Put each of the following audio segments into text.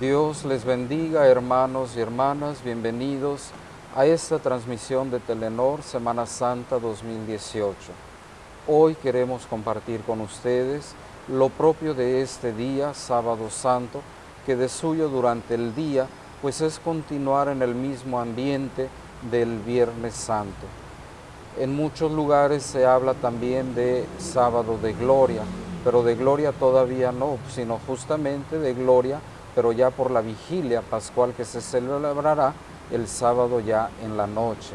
Dios les bendiga, hermanos y hermanas, bienvenidos a esta transmisión de Telenor Semana Santa 2018. Hoy queremos compartir con ustedes lo propio de este día, sábado santo, que de suyo durante el día, pues es continuar en el mismo ambiente del Viernes Santo. En muchos lugares se habla también de sábado de gloria, pero de gloria todavía no, sino justamente de gloria pero ya por la vigilia pascual que se celebrará el sábado ya en la noche.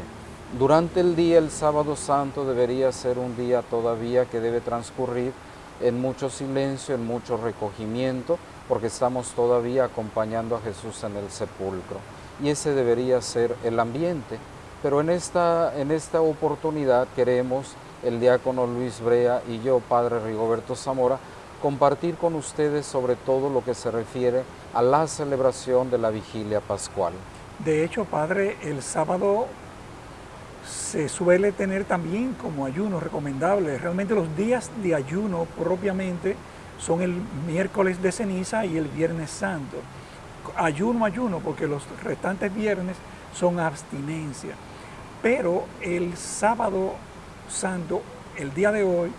Durante el día, el sábado santo debería ser un día todavía que debe transcurrir en mucho silencio, en mucho recogimiento, porque estamos todavía acompañando a Jesús en el sepulcro. Y ese debería ser el ambiente. Pero en esta, en esta oportunidad queremos, el diácono Luis Brea y yo, Padre Rigoberto Zamora, compartir con ustedes sobre todo lo que se refiere a la celebración de la vigilia pascual. De hecho, Padre, el sábado se suele tener también como ayuno recomendable. Realmente los días de ayuno propiamente son el miércoles de ceniza y el viernes santo. Ayuno, ayuno, porque los restantes viernes son abstinencia. Pero el sábado santo, el día de hoy,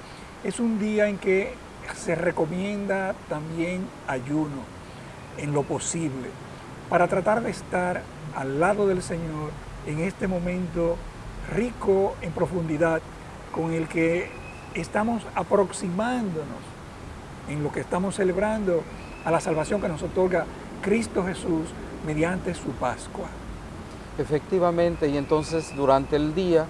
es un día en que se recomienda también ayuno en lo posible para tratar de estar al lado del Señor en este momento rico en profundidad con el que estamos aproximándonos en lo que estamos celebrando a la salvación que nos otorga Cristo Jesús mediante su Pascua. Efectivamente, y entonces durante el día,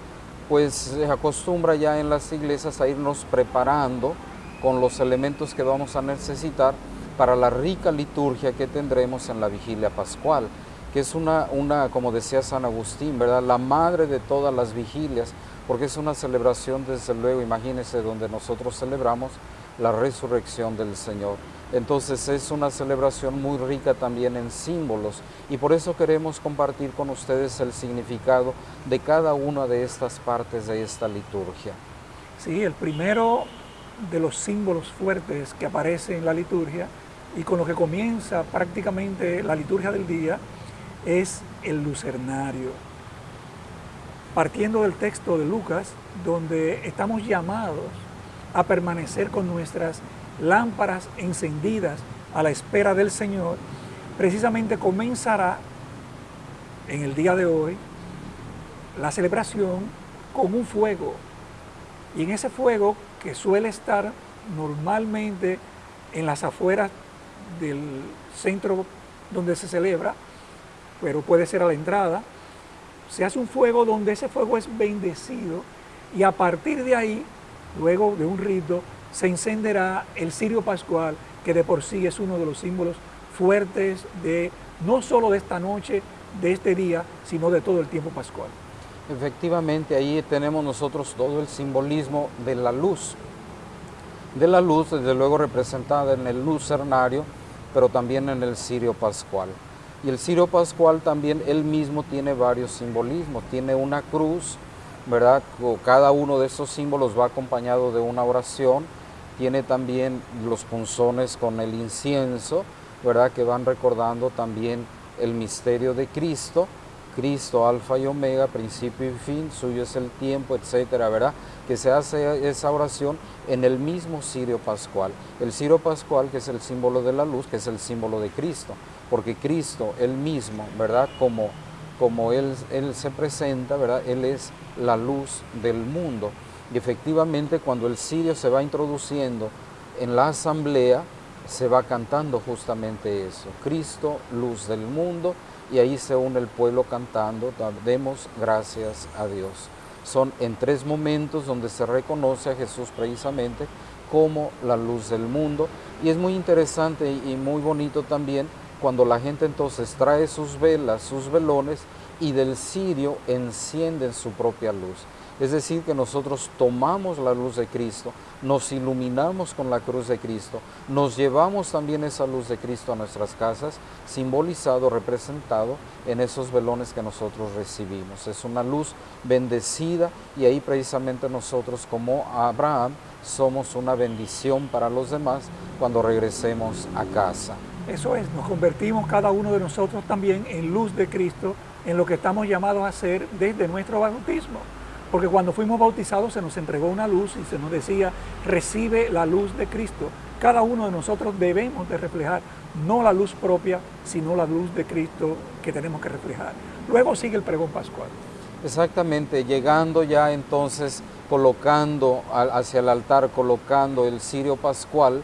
pues se acostumbra ya en las iglesias a irnos preparando con los elementos que vamos a necesitar para la rica liturgia que tendremos en la vigilia pascual, que es una, una, como decía San Agustín, ¿verdad? La madre de todas las vigilias, porque es una celebración, desde luego, imagínense, donde nosotros celebramos la resurrección del Señor. Entonces es una celebración muy rica también en símbolos y por eso queremos compartir con ustedes el significado de cada una de estas partes de esta liturgia. Sí, el primero de los símbolos fuertes que aparecen en la liturgia y con lo que comienza prácticamente la liturgia del día es el lucernario. Partiendo del texto de Lucas, donde estamos llamados a permanecer con nuestras lámparas encendidas a la espera del Señor, precisamente comenzará en el día de hoy la celebración con un fuego. Y en ese fuego que suele estar normalmente en las afueras del centro donde se celebra, pero puede ser a la entrada, se hace un fuego donde ese fuego es bendecido y a partir de ahí, luego de un rito, se encenderá el cirio pascual, que de por sí es uno de los símbolos fuertes de no solo de esta noche, de este día, sino de todo el tiempo pascual. Efectivamente, ahí tenemos nosotros todo el simbolismo de la luz, de la luz, desde luego representada en el lucernario, pero también en el cirio pascual. Y el cirio pascual también él mismo tiene varios simbolismos, tiene una cruz, ¿verdad? Cada uno de esos símbolos va acompañado de una oración, tiene también los punzones con el incienso, ¿verdad? Que van recordando también el misterio de Cristo, Cristo, alfa y omega, principio y fin, suyo es el tiempo, etcétera, ¿verdad? Que se hace esa oración en el mismo cirio pascual. El cirio pascual, que es el símbolo de la luz, que es el símbolo de Cristo, porque Cristo, él mismo, ¿verdad? Como, como él, él se presenta, ¿verdad? Él es la luz del mundo. Y efectivamente, cuando el cirio se va introduciendo en la asamblea, se va cantando justamente eso. Cristo, luz del mundo, y ahí se une el pueblo cantando, demos gracias a Dios. Son en tres momentos donde se reconoce a Jesús precisamente como la luz del mundo y es muy interesante y muy bonito también cuando la gente entonces trae sus velas, sus velones y del cirio encienden su propia luz. Es decir, que nosotros tomamos la luz de Cristo, nos iluminamos con la cruz de Cristo, nos llevamos también esa luz de Cristo a nuestras casas, simbolizado, representado en esos velones que nosotros recibimos. Es una luz bendecida y ahí precisamente nosotros como Abraham somos una bendición para los demás cuando regresemos a casa. Eso es, nos convertimos cada uno de nosotros también en luz de Cristo, en lo que estamos llamados a hacer desde nuestro bautismo. Porque cuando fuimos bautizados se nos entregó una luz y se nos decía, recibe la luz de Cristo. Cada uno de nosotros debemos de reflejar no la luz propia, sino la luz de Cristo que tenemos que reflejar. Luego sigue el pregón pascual. Exactamente, llegando ya entonces, colocando hacia el altar, colocando el cirio pascual,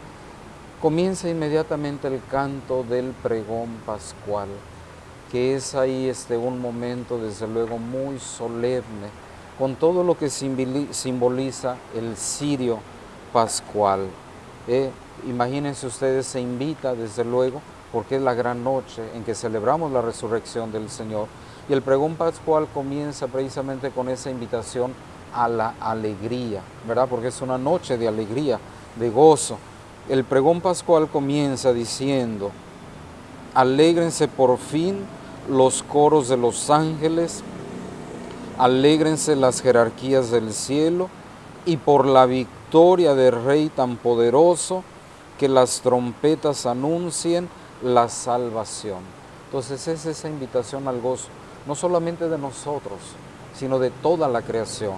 comienza inmediatamente el canto del pregón pascual, que es ahí este, un momento desde luego muy solemne, con todo lo que simboliza el cirio pascual. ¿eh? imagínense ustedes, se invita desde luego, porque es la gran noche en que celebramos la resurrección del Señor. Y el pregón pascual comienza precisamente con esa invitación a la alegría, ¿verdad? Porque es una noche de alegría, de gozo. El pregón pascual comienza diciendo, alégrense por fin los coros de los ángeles, alégrense las jerarquías del cielo y por la victoria del Rey tan poderoso, que las trompetas anuncien la salvación. Entonces es esa invitación al gozo, no solamente de nosotros, sino de toda la creación,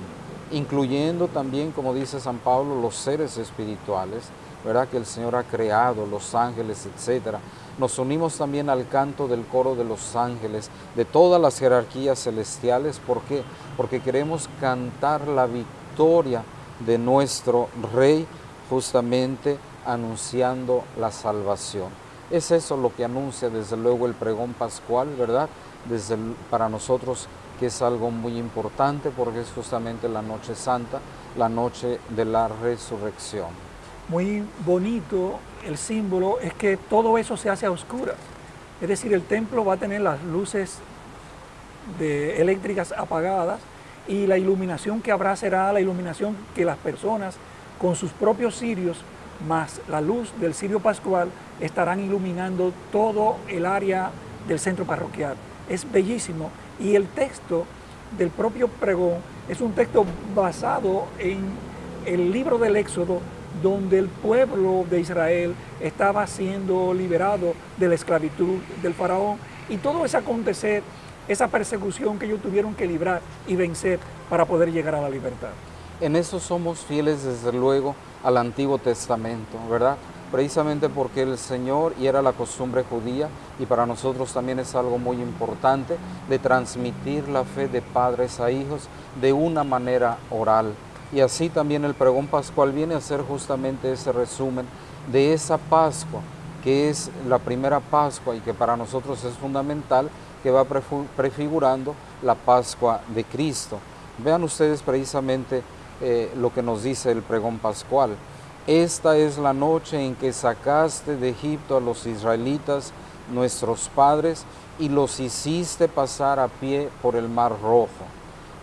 incluyendo también, como dice San Pablo, los seres espirituales, ¿verdad? Que el Señor ha creado, los ángeles, etcétera nos unimos también al canto del coro de los ángeles, de todas las jerarquías celestiales. ¿Por qué? Porque queremos cantar la victoria de nuestro Rey, justamente anunciando la salvación. Es eso lo que anuncia desde luego el pregón pascual, ¿verdad? Desde para nosotros que es algo muy importante porque es justamente la noche santa, la noche de la resurrección. Muy bonito el símbolo es que todo eso se hace a oscuras. Es decir, el templo va a tener las luces de eléctricas apagadas y la iluminación que habrá será la iluminación que las personas con sus propios cirios más la luz del cirio pascual estarán iluminando todo el área del centro parroquial. Es bellísimo y el texto del propio pregón es un texto basado en el libro del Éxodo donde el pueblo de Israel estaba siendo liberado de la esclavitud del faraón y todo ese acontecer, esa persecución que ellos tuvieron que librar y vencer para poder llegar a la libertad. En eso somos fieles desde luego al Antiguo Testamento, ¿verdad? Precisamente porque el Señor, y era la costumbre judía, y para nosotros también es algo muy importante, de transmitir la fe de padres a hijos de una manera oral. Y así también el pregón pascual viene a ser justamente ese resumen de esa Pascua, que es la primera Pascua y que para nosotros es fundamental, que va prefigurando la Pascua de Cristo. Vean ustedes precisamente eh, lo que nos dice el pregón pascual. Esta es la noche en que sacaste de Egipto a los israelitas, nuestros padres, y los hiciste pasar a pie por el mar rojo.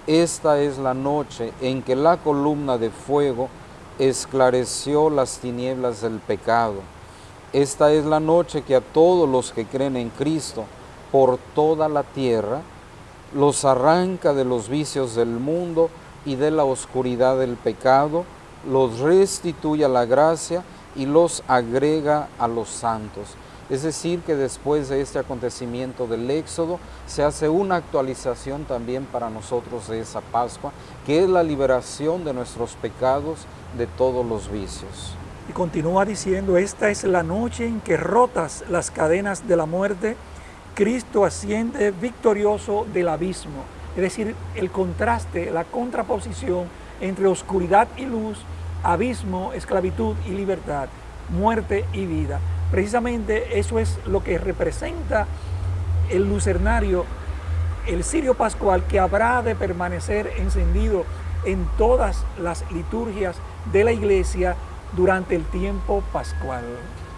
Esta es la noche en que la columna de fuego esclareció las tinieblas del pecado. Esta es la noche que a todos los que creen en Cristo por toda la tierra los arranca de los vicios del mundo y de la oscuridad del pecado, los restituye a la gracia y los agrega a los santos. Es decir, que después de este acontecimiento del Éxodo se hace una actualización también para nosotros de esa Pascua, que es la liberación de nuestros pecados de todos los vicios. Y continúa diciendo, esta es la noche en que rotas las cadenas de la muerte, Cristo asciende victorioso del abismo es decir, el contraste, la contraposición entre oscuridad y luz, abismo, esclavitud y libertad, muerte y vida. Precisamente eso es lo que representa el lucernario, el cirio pascual que habrá de permanecer encendido en todas las liturgias de la iglesia durante el tiempo pascual.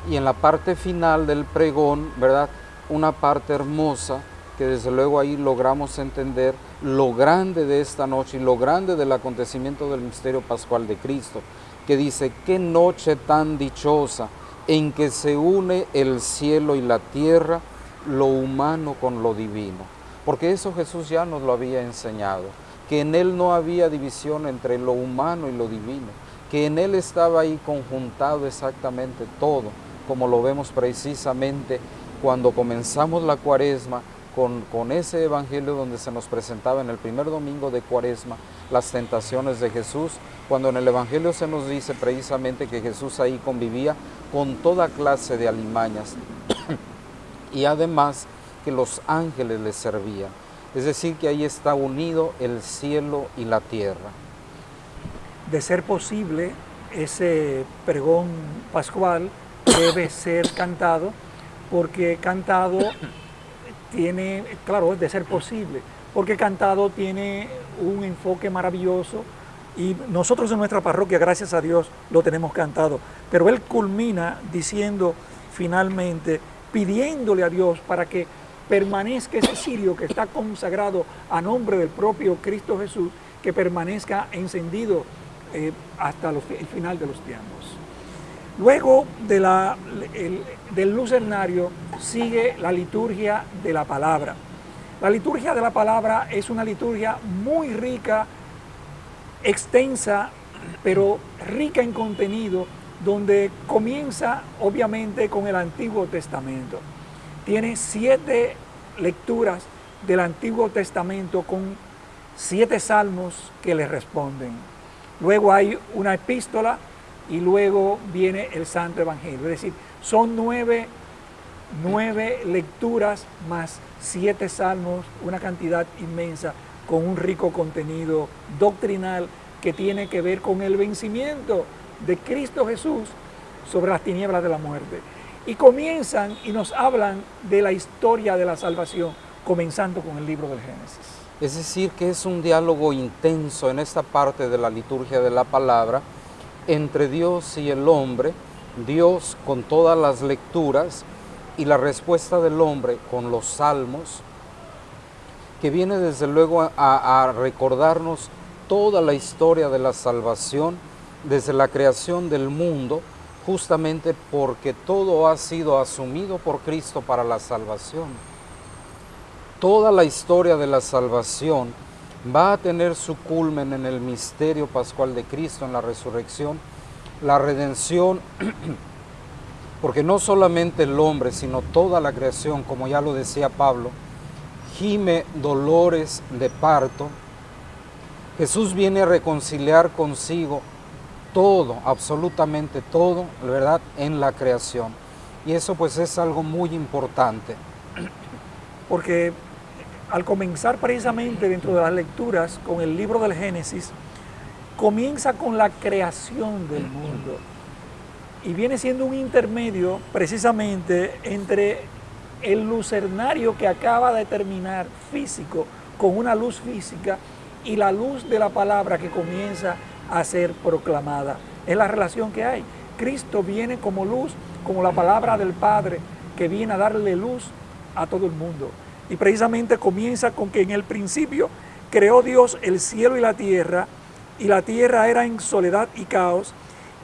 Y en la parte final del pregón, ¿verdad? Una parte hermosa que desde luego ahí logramos entender lo grande de esta noche y lo grande del acontecimiento del misterio pascual de Cristo, que dice, qué noche tan dichosa en que se une el cielo y la tierra, lo humano con lo divino. Porque eso Jesús ya nos lo había enseñado, que en Él no había división entre lo humano y lo divino, que en Él estaba ahí conjuntado exactamente todo, como lo vemos precisamente cuando comenzamos la cuaresma con, ese evangelio donde se nos presentaba en el primer domingo de cuaresma las tentaciones de Jesús, cuando en el evangelio se nos dice precisamente que Jesús ahí convivía con toda clase de alimañas y además que los ángeles le servían. Es decir, que ahí está unido el cielo y la tierra. De ser posible, ese pregón pascual debe ser cantado, porque cantado tiene, claro, de ser posible, porque cantado tiene un enfoque maravilloso y nosotros en nuestra parroquia, gracias a Dios, lo tenemos cantado. Pero él culmina diciendo finalmente, pidiéndole a Dios para que permanezca ese cirio que está consagrado a nombre del propio Cristo Jesús, que permanezca encendido eh, hasta el final de los tiempos. Luego de la, del lucernario sigue la liturgia de la palabra. La liturgia de la palabra es una liturgia muy rica, extensa, pero rica en contenido, donde comienza obviamente con el Antiguo Testamento tiene siete lecturas del Antiguo Testamento con siete salmos que le responden. Luego hay una epístola y luego viene el Santo Evangelio. Es decir, son nueve, nueve lecturas más siete salmos, una cantidad inmensa con un rico contenido doctrinal que tiene que ver con el vencimiento de Cristo Jesús sobre las tinieblas de la muerte y comienzan y nos hablan de la historia de la salvación, comenzando con el libro del Génesis. Es decir, que es un diálogo intenso en esta parte de la liturgia de la palabra entre Dios y el hombre, Dios con todas las lecturas y la respuesta del hombre con los salmos, que viene desde luego a, a recordarnos toda la historia de la salvación desde la creación del mundo, justamente porque todo ha sido asumido por Cristo para la salvación. Toda la historia de la salvación va a tener su culmen en el misterio pascual de Cristo, en la resurrección, la redención, porque no solamente el hombre, sino toda la creación, como ya lo decía Pablo, gime dolores de parto. Jesús viene a reconciliar consigo todo, absolutamente todo, ¿verdad?, en la creación. Y eso pues es algo muy importante. Porque al comenzar precisamente dentro de las lecturas con el libro del Génesis, comienza con la creación del mundo. Y viene siendo un intermedio precisamente entre el lucernario que acaba de terminar físico, con una luz física, y la luz de la palabra que comienza a ser proclamada. Es la relación que hay. Cristo viene como luz, como la palabra del Padre, que viene a darle luz a todo el mundo. Y precisamente comienza con que en el principio creó Dios el cielo y la tierra, y la tierra era en soledad y caos,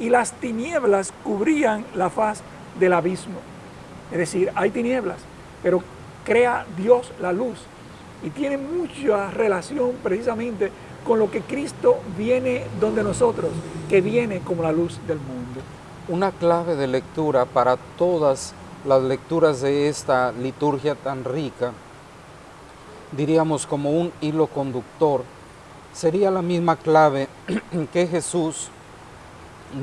y las tinieblas cubrían la faz del abismo. Es decir, hay tinieblas, pero crea Dios la luz. Y tiene mucha relación precisamente con lo que Cristo viene donde nosotros, que viene como la luz del mundo. Una clave de lectura para todas las lecturas de esta liturgia tan rica, diríamos como un hilo conductor, sería la misma clave que Jesús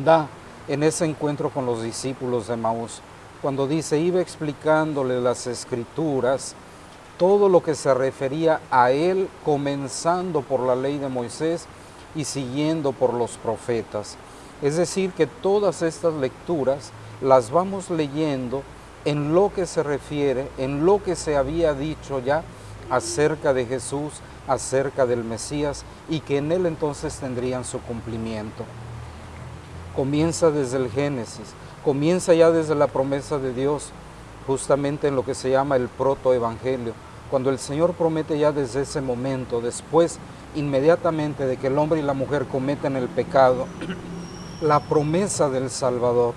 da en ese encuentro con los discípulos de Maús, cuando dice, iba explicándole las escrituras, todo lo que se refería a él, comenzando por la ley de Moisés y siguiendo por los profetas. Es decir, que todas estas lecturas las vamos leyendo en lo que se refiere, en lo que se había dicho ya acerca de Jesús, acerca del Mesías, y que en él entonces tendrían su cumplimiento. Comienza desde el Génesis, comienza ya desde la promesa de Dios, justamente en lo que se llama el protoevangelio, cuando el Señor promete ya desde ese momento, después inmediatamente de que el hombre y la mujer cometen el pecado, la promesa del Salvador.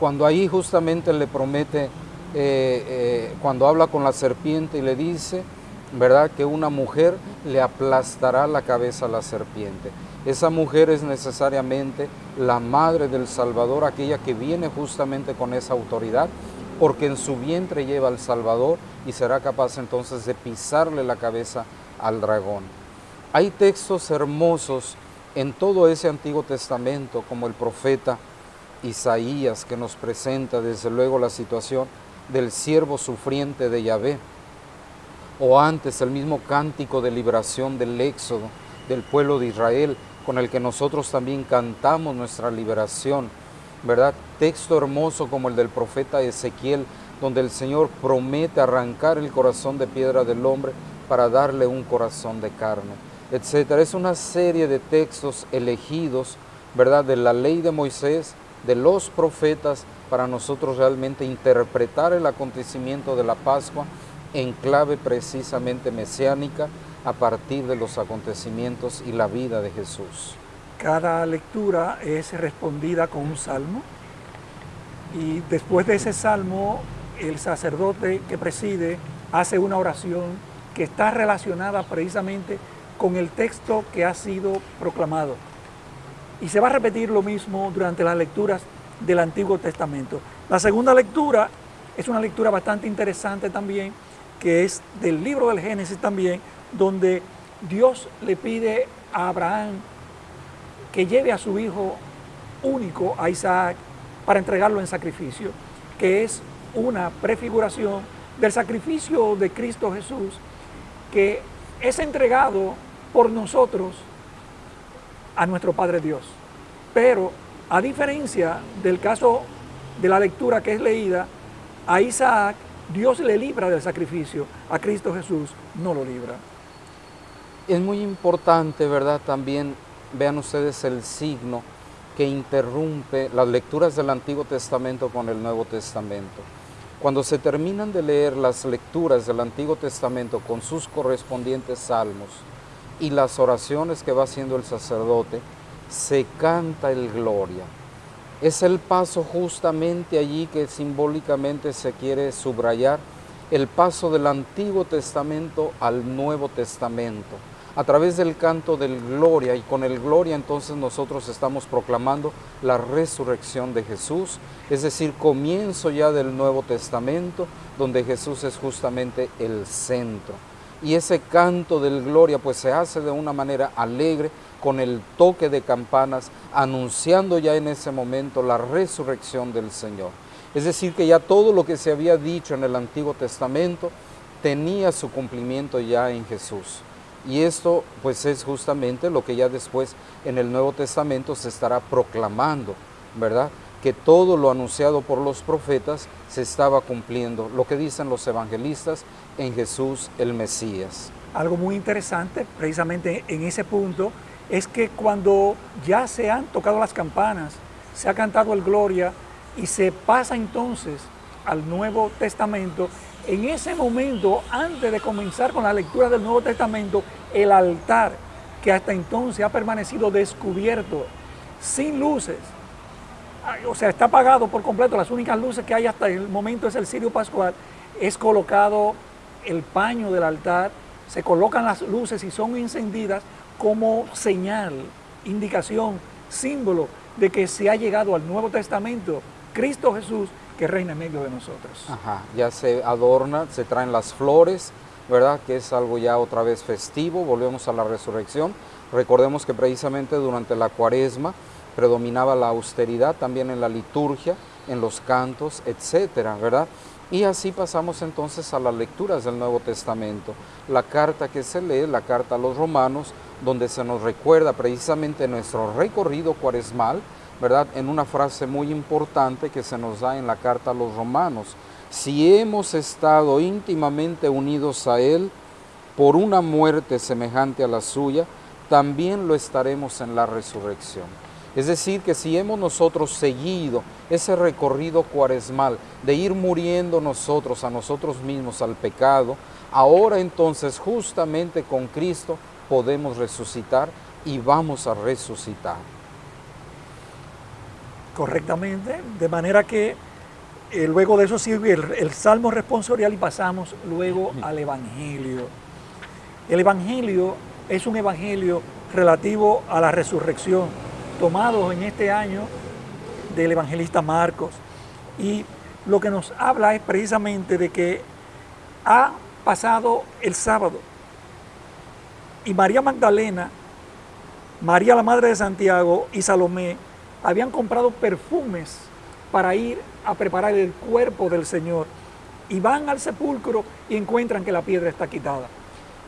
Cuando ahí justamente le promete, eh, eh, cuando habla con la serpiente y le dice, ¿verdad? Que una mujer le aplastará la cabeza a la serpiente. Esa mujer es necesariamente la madre del Salvador, aquella que viene justamente con esa autoridad, porque en su vientre lleva al Salvador y será capaz entonces de pisarle la cabeza al dragón. Hay textos hermosos en todo ese Antiguo Testamento, como el profeta Isaías, que nos presenta desde luego la situación del siervo sufriente de Yahvé, o antes el mismo cántico de liberación del éxodo del pueblo de Israel, con el que nosotros también cantamos nuestra liberación, ¿verdad? Texto hermoso como el del profeta Ezequiel, donde el Señor promete arrancar el corazón de piedra del hombre para darle un corazón de carne, etcétera. Es una serie de textos elegidos, ¿verdad? De la ley de Moisés, de los profetas, para nosotros realmente interpretar el acontecimiento de la Pascua en clave precisamente mesiánica a partir de los acontecimientos y la vida de Jesús. Cada lectura es respondida con un salmo y después de ese salmo el sacerdote que preside hace una oración que está relacionada precisamente con el texto que ha sido proclamado. Y se va a repetir lo mismo durante las lecturas del Antiguo Testamento. La segunda lectura es una lectura bastante interesante también, que es del libro del Génesis también, donde Dios le pide a Abraham que lleve a su hijo único, a Isaac, para entregarlo en sacrificio, que es una prefiguración del sacrificio de Cristo Jesús, que es entregado por nosotros a nuestro Padre Dios. Pero a diferencia del caso de la lectura que es leída, a Isaac Dios le libra del sacrificio, a Cristo Jesús no lo libra. Es muy importante, ¿verdad? También vean ustedes el signo que interrumpe las lecturas del Antiguo Testamento con el Nuevo Testamento. Cuando se terminan de leer las lecturas del Antiguo Testamento con sus correspondientes salmos y las oraciones que va haciendo el sacerdote, se canta el Gloria. Es el paso justamente allí que simbólicamente se quiere subrayar, el paso del Antiguo Testamento al Nuevo Testamento a través del canto del gloria y con el gloria entonces nosotros estamos proclamando la resurrección de Jesús, es decir, comienzo ya del Nuevo Testamento donde Jesús es justamente el centro. Y ese canto del gloria pues se hace de una manera alegre con el toque de campanas anunciando ya en ese momento la resurrección del Señor. Es decir, que ya todo lo que se había dicho en el Antiguo Testamento tenía su cumplimiento ya en Jesús. Y esto pues es justamente lo que ya después en el Nuevo Testamento se estará proclamando, ¿verdad? Que todo lo anunciado por los profetas se estaba cumpliendo, lo que dicen los evangelistas en Jesús el Mesías. Algo muy interesante precisamente en ese punto es que cuando ya se han tocado las campanas, se ha cantado el Gloria y se pasa entonces al Nuevo Testamento, en ese momento, antes de comenzar con la lectura del Nuevo Testamento, el altar que hasta entonces ha permanecido descubierto, sin luces, o sea, está apagado por completo, las únicas luces que hay hasta el momento es el cirio pascual, es colocado el paño del altar, se colocan las luces y son encendidas como señal, indicación, símbolo de que se ha llegado al Nuevo Testamento, Cristo Jesús, que reina en medio de nosotros. Ajá, ya se adorna, se traen las flores, ¿verdad? Que es algo ya otra vez festivo, volvemos a la resurrección. Recordemos que precisamente durante la cuaresma predominaba la austeridad también en la liturgia, en los cantos, etcétera, ¿verdad? Y así pasamos entonces a las lecturas del Nuevo Testamento. La carta que se lee, la carta a los romanos, donde se nos recuerda precisamente nuestro recorrido cuaresmal, ¿verdad? En una frase muy importante que se nos da en la carta a los romanos. Si hemos estado íntimamente unidos a Él por una muerte semejante a la suya, también lo estaremos en la resurrección. Es decir, que si hemos nosotros seguido ese recorrido cuaresmal de ir muriendo nosotros a nosotros mismos al pecado, ahora entonces justamente con Cristo podemos resucitar y vamos a resucitar. Correctamente, de manera que eh, luego de eso sirve el, salmo responsorial y pasamos luego al evangelio. El evangelio es un evangelio relativo a la resurrección. tomados en este año del evangelista Marcos. Y lo que nos habla es precisamente de que ha pasado el sábado y María Magdalena, María la Madre de Santiago y Salomé habían comprado perfumes para ir a preparar el cuerpo del Señor y van al sepulcro y encuentran que la piedra está quitada.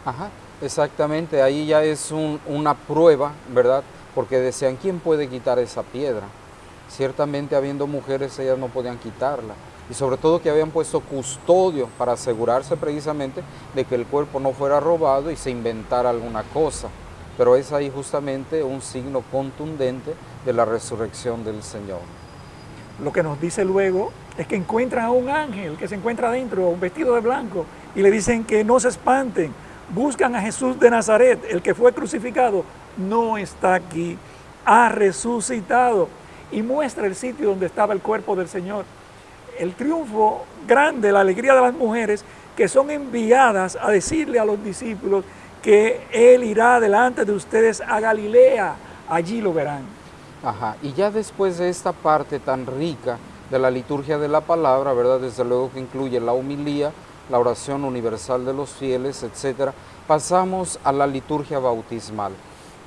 Ajá, exactamente, ahí ya es una prueba, ¿verdad? Porque decían, ¿quién puede quitar esa piedra? Ciertamente habiendo mujeres, ellas no podían quitarla. Y sobre todo que habían puesto custodio para asegurarse precisamente de que el cuerpo no fuera robado y se inventara alguna cosa. Pero es ahí justamente un signo contundente de la resurrección del Señor. Lo que nos dice luego es que encuentran a un ángel que se encuentra adentro, un vestido de blanco, y le dicen que no se espanten, buscan a Jesús de Nazaret, el que fue crucificado, no está aquí, ha resucitado y muestra el sitio donde estaba el cuerpo del Señor. El triunfo grande, la alegría de las mujeres que son enviadas a decirle a los discípulos que Él irá delante de ustedes a Galilea, allí lo verán. Ajá, y ya después de esta parte tan rica de la liturgia de la palabra, ¿verdad? Desde luego que incluye la humilía, la oración universal de los fieles, etcétera, pasamos a la liturgia bautismal,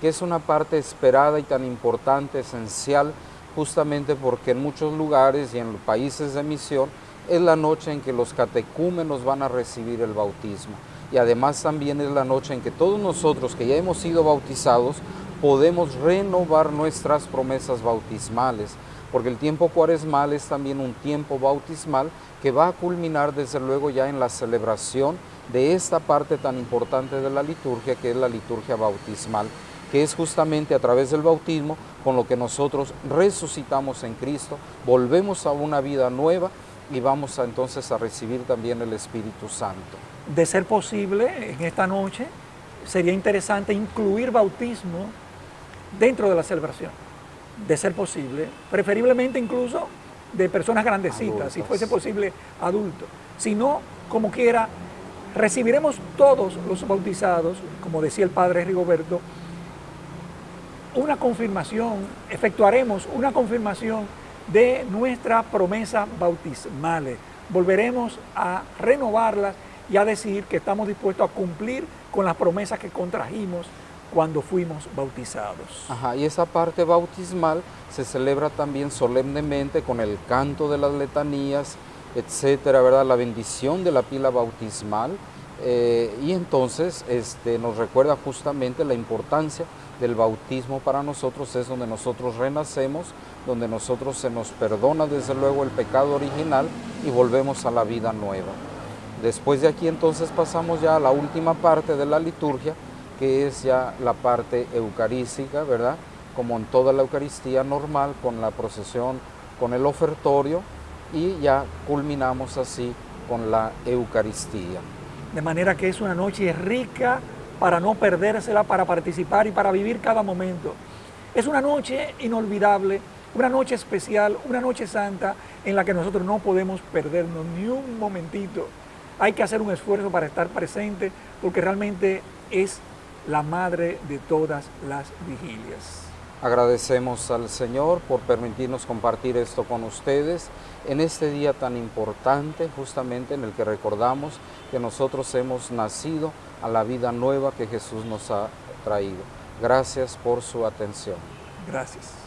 que es una parte esperada y tan importante, esencial, justamente porque en muchos lugares y en los países de misión es la noche en que los catecúmenos van a recibir el bautismo. Y además también es la noche en que todos nosotros que ya hemos sido bautizados podemos renovar nuestras promesas bautismales, porque el tiempo cuaresmal es también un tiempo bautismal que va a culminar desde luego ya en la celebración de esta parte tan importante de la liturgia que es la liturgia bautismal, que es justamente a través del bautismo con lo que nosotros resucitamos en Cristo, volvemos a una vida nueva y vamos entonces a recibir también el Espíritu Santo. De ser posible, en esta noche sería interesante incluir bautismo dentro de la celebración, de ser posible, preferiblemente incluso de personas grandecitas, si fuese posible adultos. Si no, como quiera, recibiremos todos los bautizados, como decía el padre Rigoberto, una confirmación, efectuaremos una confirmación de nuestra promesa bautismales. Volveremos a renovarlas y a decir que estamos dispuestos a cumplir con las promesas que contrajimos cuando fuimos bautizados. Ajá, y esa parte bautismal se celebra también solemnemente con el canto de las letanías, etcétera, ¿verdad? La bendición de la pila bautismal. Eh, y entonces este, nos recuerda justamente la importancia del bautismo para nosotros, es donde nosotros renacemos, donde nosotros se nos perdona desde luego el pecado original y volvemos a la vida nueva. Después de aquí entonces pasamos ya a la última parte de la liturgia, que es ya la parte eucarística, ¿verdad? Como en toda la Eucaristía normal, con la procesión, con el ofertorio, y ya culminamos así con la Eucaristía. De manera que es una noche rica para no perdérsela, para participar y para vivir cada momento. Es una noche inolvidable, una noche especial, una noche santa en la que nosotros no podemos perdernos ni un momentito. Hay que hacer un esfuerzo para estar presente porque realmente es la madre de todas las vigilias. Agradecemos al Señor por permitirnos compartir esto con ustedes en este día tan importante, justamente en el que recordamos que nosotros hemos nacido a la vida nueva que Jesús nos ha traído. Gracias por su atención. Gracias.